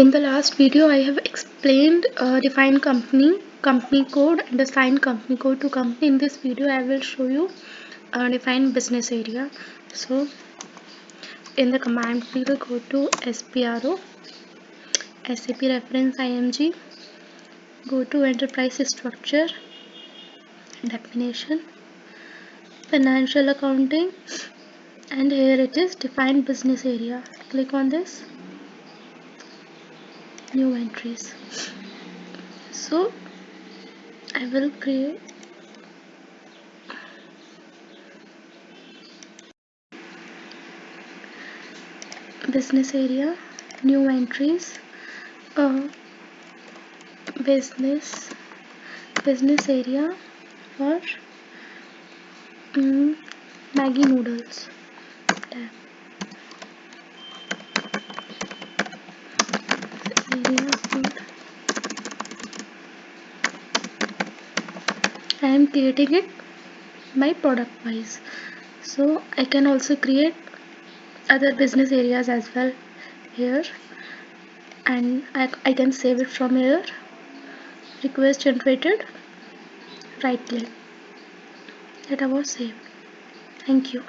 in the last video I have explained uh, define company company code and assign company code to company in this video I will show you uh, define business area. So in the command we will go to SPRO SAP reference IMG go to enterprise structure definition financial accounting and here it is define business area. Click on this. New entries. So I will create business area new entries uh, business business area for um, Maggi noodles I am creating it by product wise. So I can also create other business areas as well here. And I, I can save it from here. Request generated. Right click. That was saved. Thank you